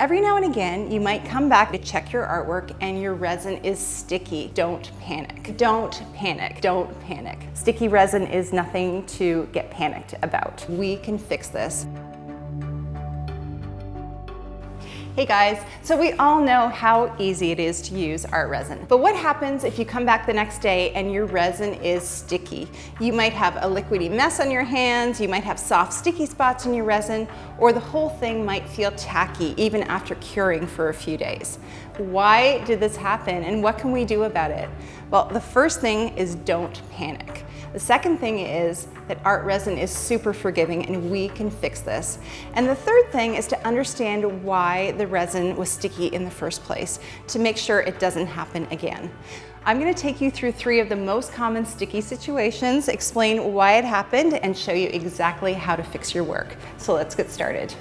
Every now and again, you might come back to check your artwork and your resin is sticky. Don't panic. Don't panic. Don't panic. Sticky resin is nothing to get panicked about. We can fix this. Hey guys, so we all know how easy it is to use art resin. But what happens if you come back the next day and your resin is sticky? You might have a liquidy mess on your hands, you might have soft sticky spots in your resin, or the whole thing might feel tacky even after curing for a few days. Why did this happen and what can we do about it? Well, the first thing is don't panic. The second thing is that art resin is super forgiving and we can fix this. And the third thing is to understand why the resin was sticky in the first place to make sure it doesn't happen again. I'm gonna take you through three of the most common sticky situations, explain why it happened, and show you exactly how to fix your work. So let's get started.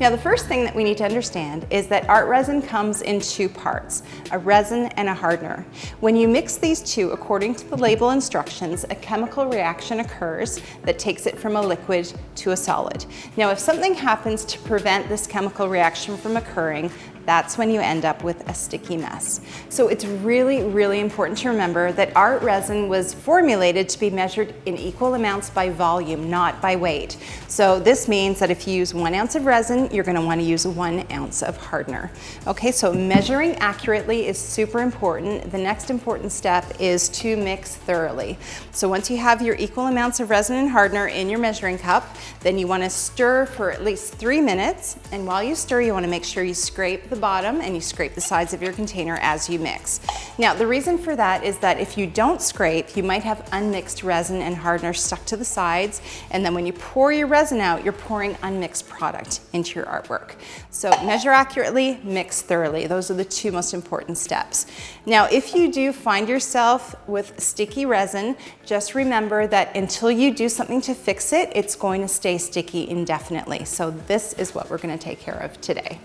Now the first thing that we need to understand is that art resin comes in two parts, a resin and a hardener. When you mix these two according to the label instructions, a chemical reaction occurs that takes it from a liquid to a solid. Now if something happens to prevent this chemical reaction from occurring, that's when you end up with a sticky mess. So it's really, really important to remember that art resin was formulated to be measured in equal amounts by volume, not by weight. So this means that if you use one ounce of resin, you're gonna wanna use one ounce of hardener. Okay, so measuring accurately is super important. The next important step is to mix thoroughly. So once you have your equal amounts of resin and hardener in your measuring cup, then you wanna stir for at least three minutes. And while you stir, you wanna make sure you scrape the bottom and you scrape the sides of your container as you mix. Now, the reason for that is that if you don't scrape, you might have unmixed resin and hardener stuck to the sides. And then when you pour your resin out, you're pouring unmixed product into your artwork. So measure accurately, mix thoroughly. Those are the two most important steps. Now, if you do find yourself with sticky resin, just remember that until you do something to fix it, it's going to stay sticky indefinitely. So this is what we're gonna take care of today.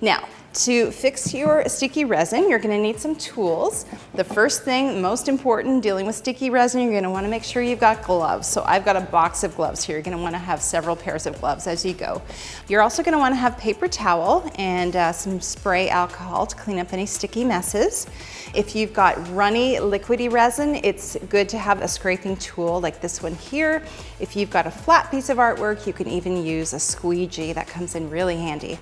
Now, to fix your sticky resin, you're gonna need some tools. The first thing, most important, dealing with sticky resin, you're gonna wanna make sure you've got gloves. So I've got a box of gloves here. You're gonna wanna have several pairs of gloves as you go. You're also gonna wanna have paper towel and uh, some spray alcohol to clean up any sticky messes. If you've got runny liquidy resin, it's good to have a scraping tool like this one here. If you've got a flat piece of artwork, you can even use a squeegee. That comes in really handy.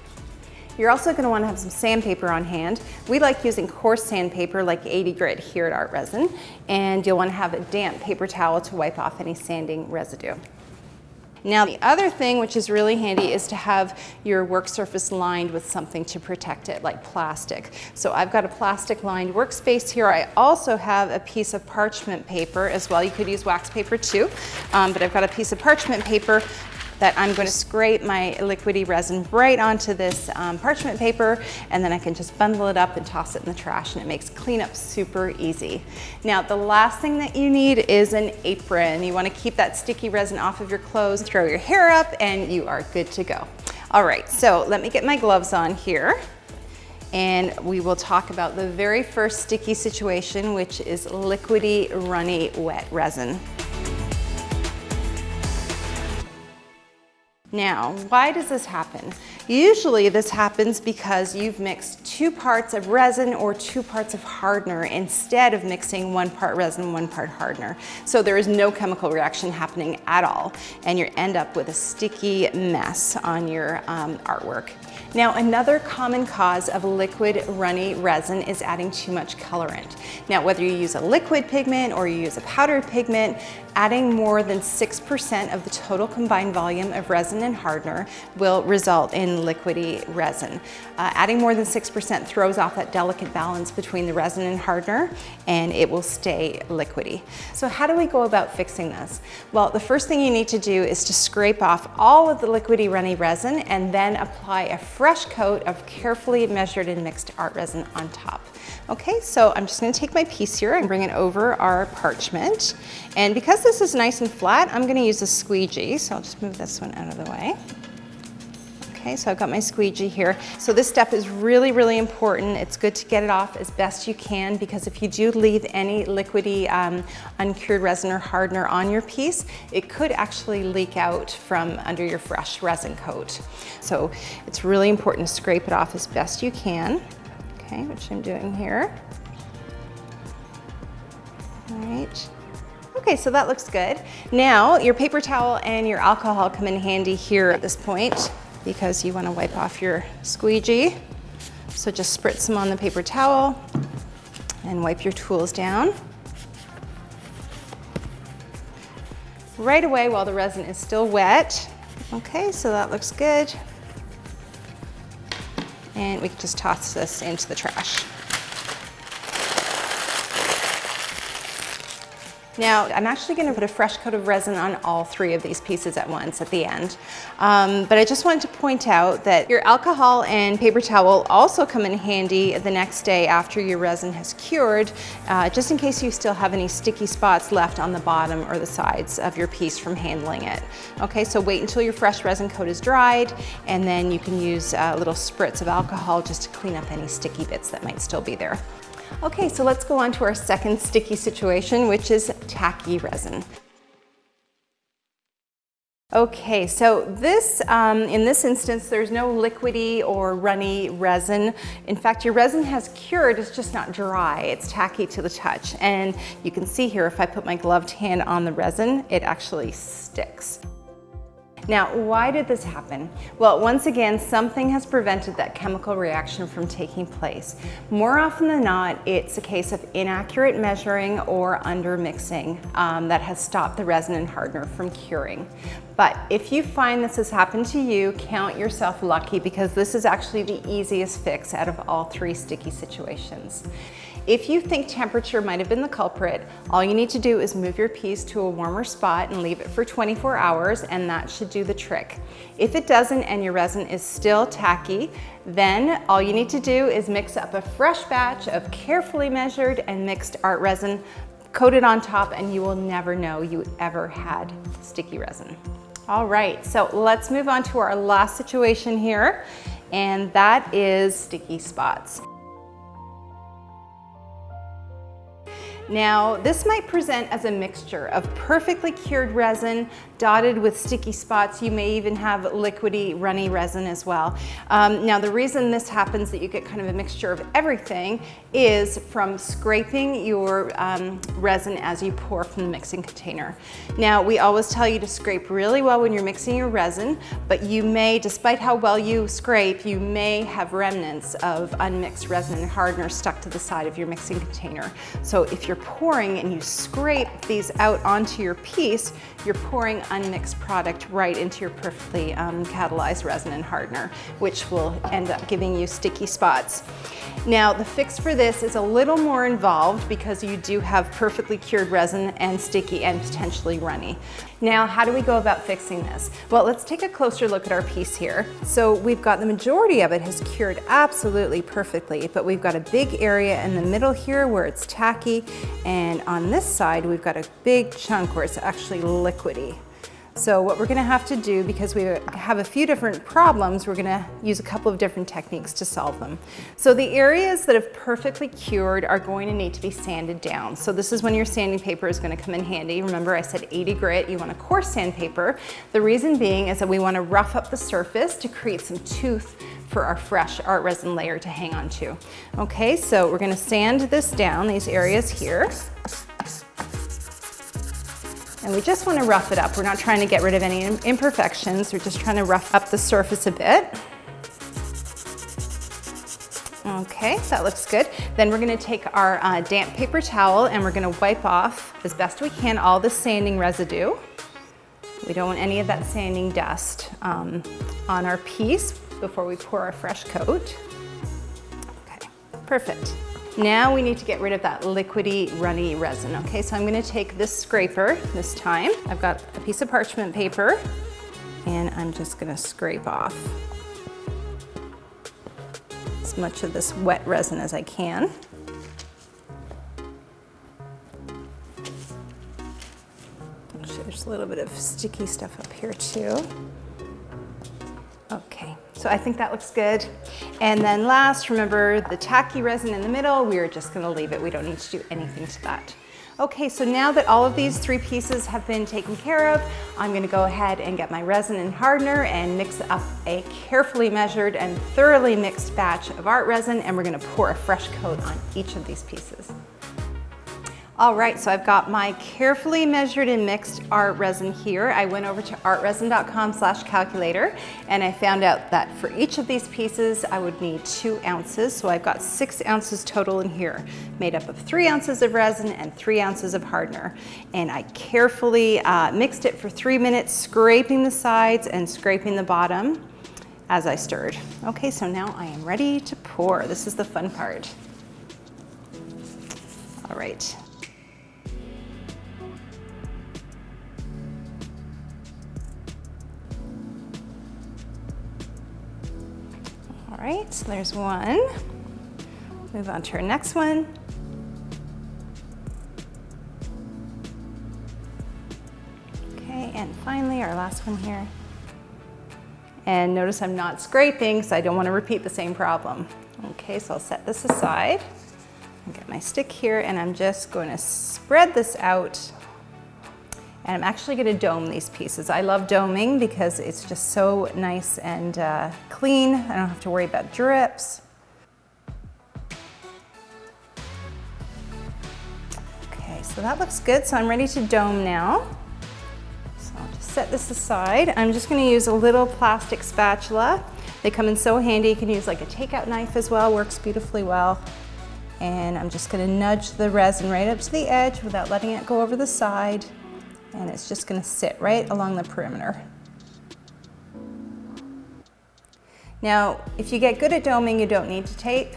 You're also gonna want to have some sandpaper on hand. We like using coarse sandpaper like 80 grit here at Art Resin, and you'll wanna have a damp paper towel to wipe off any sanding residue. Now the other thing which is really handy is to have your work surface lined with something to protect it, like plastic. So I've got a plastic lined workspace here. I also have a piece of parchment paper as well. You could use wax paper too, um, but I've got a piece of parchment paper that I'm going to scrape my liquidy resin right onto this um, parchment paper and then I can just bundle it up and toss it in the trash and it makes cleanup super easy. Now the last thing that you need is an apron. You want to keep that sticky resin off of your clothes, throw your hair up and you are good to go. All right, so let me get my gloves on here and we will talk about the very first sticky situation, which is liquidy runny wet resin. Now, why does this happen? Usually this happens because you've mixed two parts of resin or two parts of hardener instead of mixing one part resin, one part hardener. So there is no chemical reaction happening at all and you end up with a sticky mess on your um, artwork. Now another common cause of liquid runny resin is adding too much colorant. Now whether you use a liquid pigment or you use a powdered pigment, adding more than 6% of the total combined volume of resin and hardener will result in liquidy resin. Uh, adding more than 6% throws off that delicate balance between the resin and hardener and it will stay liquidy. So how do we go about fixing this? Well, the first thing you need to do is to scrape off all of the liquidy runny resin and then apply a fresh coat of carefully measured and mixed art resin on top. Okay, so I'm just gonna take my piece here and bring it over our parchment. And because this is nice and flat, I'm gonna use a squeegee. So I'll just move this one out of the way. Okay, so I've got my squeegee here. So this step is really, really important. It's good to get it off as best you can because if you do leave any liquidy um, uncured resin or hardener on your piece, it could actually leak out from under your fresh resin coat. So it's really important to scrape it off as best you can. Okay, which I'm doing here. All right. Okay, so that looks good. Now, your paper towel and your alcohol come in handy here at this point because you wanna wipe off your squeegee. So just spritz some on the paper towel and wipe your tools down. Right away while the resin is still wet. Okay, so that looks good. And we can just toss this into the trash. Now, I'm actually gonna put a fresh coat of resin on all three of these pieces at once at the end. Um, but I just wanted to point out that your alcohol and paper towel also come in handy the next day after your resin has cured, uh, just in case you still have any sticky spots left on the bottom or the sides of your piece from handling it. Okay, so wait until your fresh resin coat is dried, and then you can use a little spritz of alcohol just to clean up any sticky bits that might still be there. Okay, so let's go on to our second sticky situation, which is tacky resin. Okay, so this, um, in this instance, there's no liquidy or runny resin. In fact, your resin has cured, it's just not dry. It's tacky to the touch. And you can see here, if I put my gloved hand on the resin, it actually sticks. Now, why did this happen? Well, once again, something has prevented that chemical reaction from taking place. More often than not, it's a case of inaccurate measuring or under mixing um, that has stopped the resin and hardener from curing. But if you find this has happened to you, count yourself lucky because this is actually the easiest fix out of all three sticky situations. If you think temperature might have been the culprit, all you need to do is move your piece to a warmer spot and leave it for 24 hours and that should do the trick. If it doesn't and your resin is still tacky, then all you need to do is mix up a fresh batch of carefully measured and mixed art resin, coat it on top and you will never know you ever had sticky resin. All right, so let's move on to our last situation here, and that is sticky spots. Now, this might present as a mixture of perfectly cured resin dotted with sticky spots. You may even have liquidy, runny resin as well. Um, now, the reason this happens that you get kind of a mixture of everything is from scraping your um, resin as you pour from the mixing container. Now, we always tell you to scrape really well when you're mixing your resin, but you may, despite how well you scrape, you may have remnants of unmixed resin and hardener stuck to the side of your mixing container. So if you're you're pouring and you scrape these out onto your piece, you're pouring unmixed product right into your perfectly um, catalyzed resin and hardener, which will end up giving you sticky spots. Now, the fix for this is a little more involved because you do have perfectly cured resin and sticky and potentially runny. Now, how do we go about fixing this? Well, let's take a closer look at our piece here. So we've got the majority of it has cured absolutely perfectly, but we've got a big area in the middle here where it's tacky, and on this side, we've got a big chunk where it's actually liquidy. So what we're gonna have to do, because we have a few different problems, we're gonna use a couple of different techniques to solve them. So the areas that have perfectly cured are going to need to be sanded down. So this is when your sanding paper is gonna come in handy. Remember I said 80 grit, you want a coarse sandpaper. The reason being is that we wanna rough up the surface to create some tooth for our fresh art resin layer to hang on to. Okay, so we're gonna sand this down, these areas here. And we just want to rough it up. We're not trying to get rid of any imperfections. We're just trying to rough up the surface a bit. Okay, that looks good. Then we're gonna take our uh, damp paper towel and we're gonna wipe off as best we can all the sanding residue. We don't want any of that sanding dust um, on our piece before we pour our fresh coat. Okay, perfect. Now we need to get rid of that liquidy, runny resin. Okay, so I'm gonna take this scraper this time. I've got a piece of parchment paper and I'm just gonna scrape off as much of this wet resin as I can. Actually, there's a little bit of sticky stuff up here too. Okay, So I think that looks good. And then last, remember the tacky resin in the middle, we're just gonna leave it. We don't need to do anything to that. Okay, so now that all of these three pieces have been taken care of, I'm gonna go ahead and get my resin and hardener and mix up a carefully measured and thoroughly mixed batch of art resin and we're gonna pour a fresh coat on each of these pieces. All right, so I've got my carefully measured and mixed art resin here. I went over to artresin.com slash calculator and I found out that for each of these pieces, I would need two ounces. So I've got six ounces total in here, made up of three ounces of resin and three ounces of hardener. And I carefully uh, mixed it for three minutes, scraping the sides and scraping the bottom as I stirred. Okay, so now I am ready to pour. This is the fun part. All right, right, so there's one. Move on to our next one. Okay, and finally our last one here. And notice I'm not scraping, so I don't want to repeat the same problem. Okay, so I'll set this aside. Get my stick here, and I'm just going to spread this out and I'm actually gonna dome these pieces. I love doming because it's just so nice and uh, clean. I don't have to worry about drips. Okay, so that looks good. So I'm ready to dome now. So I'll just set this aside. I'm just gonna use a little plastic spatula. They come in so handy. You can use like a takeout knife as well, works beautifully well. And I'm just gonna nudge the resin right up to the edge without letting it go over the side and it's just gonna sit right along the perimeter. Now, if you get good at doming, you don't need to tape,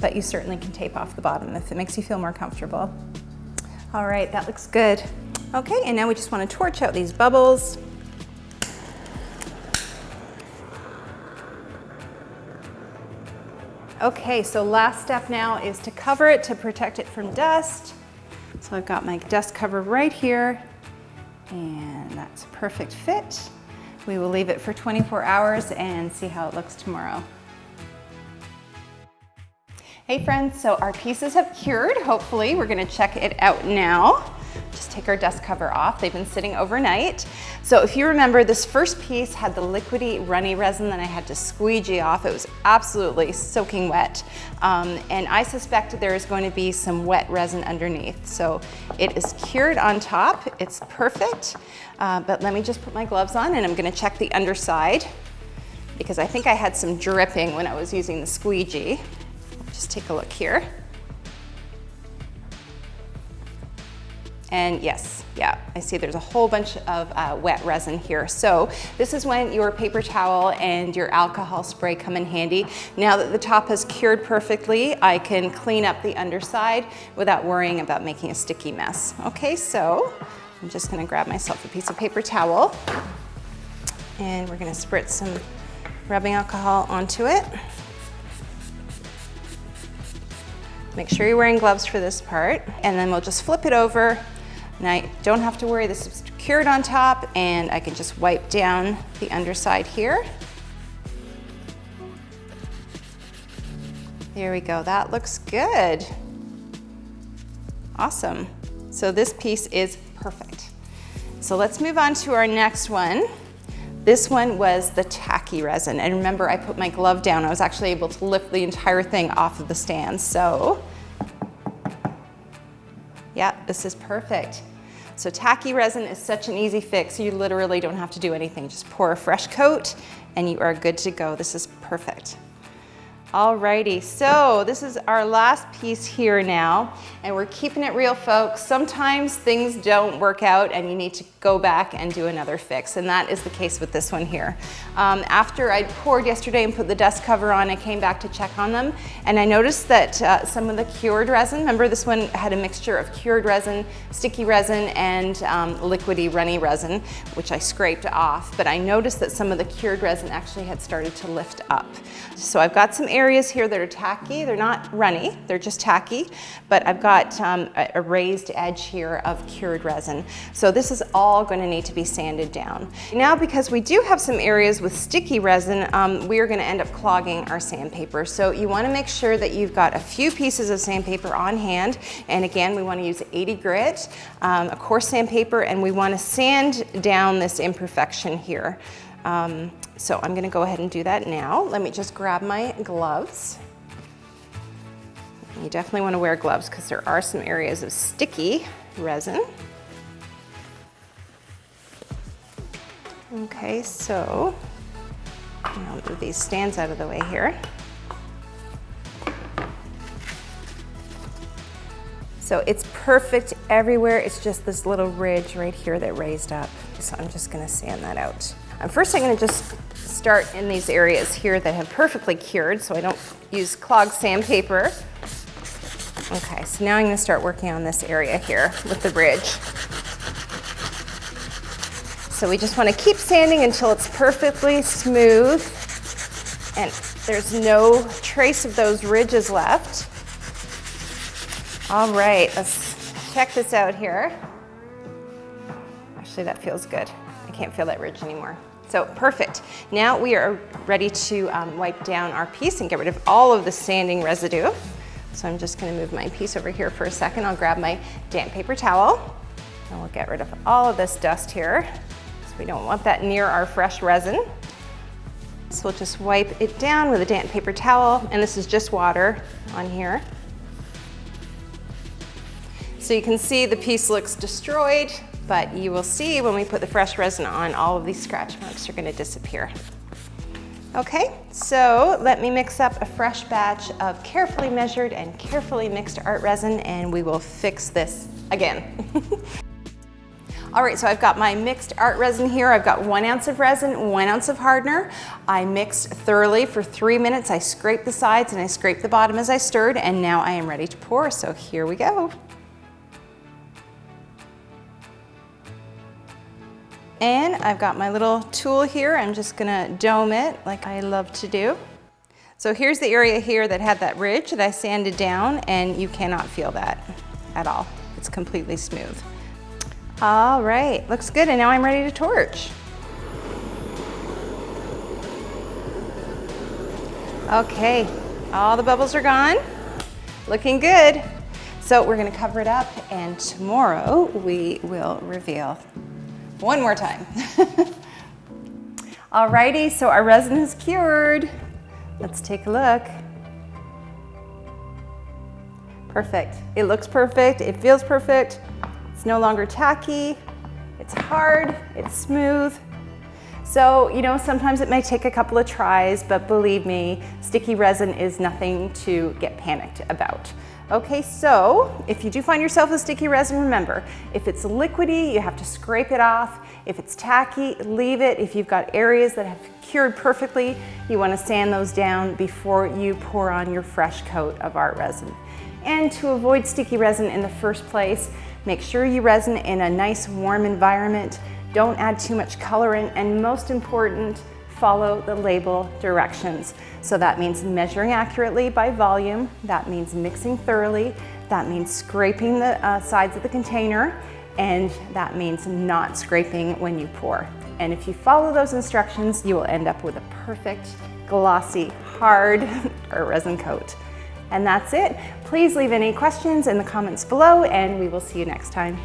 but you certainly can tape off the bottom if it makes you feel more comfortable. All right, that looks good. Okay, and now we just wanna torch out these bubbles. Okay, so last step now is to cover it to protect it from dust. So I've got my dust cover right here. And that's a perfect fit. We will leave it for 24 hours and see how it looks tomorrow. Hey friends, so our pieces have cured, hopefully. We're gonna check it out now take our dust cover off. They've been sitting overnight. So if you remember, this first piece had the liquidy runny resin that I had to squeegee off. It was absolutely soaking wet. Um, and I suspect there is going to be some wet resin underneath. So it is cured on top. It's perfect. Uh, but let me just put my gloves on and I'm gonna check the underside because I think I had some dripping when I was using the squeegee. Just take a look here. And yes, yeah, I see there's a whole bunch of uh, wet resin here. So this is when your paper towel and your alcohol spray come in handy. Now that the top has cured perfectly, I can clean up the underside without worrying about making a sticky mess. Okay, so I'm just gonna grab myself a piece of paper towel and we're gonna spritz some rubbing alcohol onto it. Make sure you're wearing gloves for this part. And then we'll just flip it over and I don't have to worry, this is cured on top and I can just wipe down the underside here. There we go, that looks good. Awesome. So this piece is perfect. So let's move on to our next one. This one was the tacky resin. And remember, I put my glove down. I was actually able to lift the entire thing off of the stand. So this is perfect. So tacky resin is such an easy fix. You literally don't have to do anything. Just pour a fresh coat and you are good to go. This is perfect. Alrighty, so this is our last piece here now, and we're keeping it real, folks. Sometimes things don't work out and you need to go back and do another fix, and that is the case with this one here. Um, after I poured yesterday and put the dust cover on, I came back to check on them, and I noticed that uh, some of the cured resin, remember this one had a mixture of cured resin, sticky resin, and um, liquidy runny resin, which I scraped off, but I noticed that some of the cured resin actually had started to lift up. So I've got some air areas here that are tacky. They're not runny, they're just tacky, but I've got um, a raised edge here of cured resin. So this is all gonna need to be sanded down. Now, because we do have some areas with sticky resin, um, we are gonna end up clogging our sandpaper. So you wanna make sure that you've got a few pieces of sandpaper on hand. And again, we wanna use 80 grit, um, a coarse sandpaper, and we wanna sand down this imperfection here. Um, so I'm gonna go ahead and do that now. Let me just grab my gloves. You definitely wanna wear gloves because there are some areas of sticky resin. Okay, so I'll move these stands out of the way here. So it's perfect everywhere. It's just this little ridge right here that raised up. So I'm just gonna sand that out. And first I'm gonna just start in these areas here that have perfectly cured so I don't use clogged sandpaper. Okay, so now I'm gonna start working on this area here with the ridge. So we just wanna keep sanding until it's perfectly smooth and there's no trace of those ridges left. All right, let's check this out here. Actually, that feels good. Can't feel that ridge anymore. So perfect. Now we are ready to um, wipe down our piece and get rid of all of the sanding residue. So I'm just gonna move my piece over here for a second. I'll grab my damp paper towel and we'll get rid of all of this dust here. So we don't want that near our fresh resin. So we'll just wipe it down with a damp paper towel and this is just water on here. So you can see the piece looks destroyed, but you will see when we put the fresh resin on, all of these scratch marks are gonna disappear. Okay, so let me mix up a fresh batch of carefully measured and carefully mixed art resin and we will fix this again. All right, so I've got my mixed art resin here. I've got one ounce of resin, one ounce of hardener. I mixed thoroughly for three minutes. I scraped the sides and I scraped the bottom as I stirred, and now I am ready to pour, so here we go. And I've got my little tool here. I'm just gonna dome it like I love to do. So here's the area here that had that ridge that I sanded down and you cannot feel that at all. It's completely smooth. All right, looks good. And now I'm ready to torch. Okay, all the bubbles are gone. Looking good. So we're gonna cover it up and tomorrow we will reveal one more time. Alrighty, so our resin is cured. Let's take a look. Perfect. It looks perfect. It feels perfect. It's no longer tacky. It's hard. It's smooth. So, you know, sometimes it may take a couple of tries, but believe me, sticky resin is nothing to get panicked about. Okay, so if you do find yourself with sticky resin, remember, if it's liquidy, you have to scrape it off. If it's tacky, leave it. If you've got areas that have cured perfectly, you wanna sand those down before you pour on your fresh coat of art resin. And to avoid sticky resin in the first place, make sure you resin in a nice warm environment. Don't add too much colorant, and most important, follow the label directions. So that means measuring accurately by volume, that means mixing thoroughly, that means scraping the uh, sides of the container, and that means not scraping when you pour. And if you follow those instructions, you will end up with a perfect, glossy, hard resin coat. And that's it. Please leave any questions in the comments below and we will see you next time.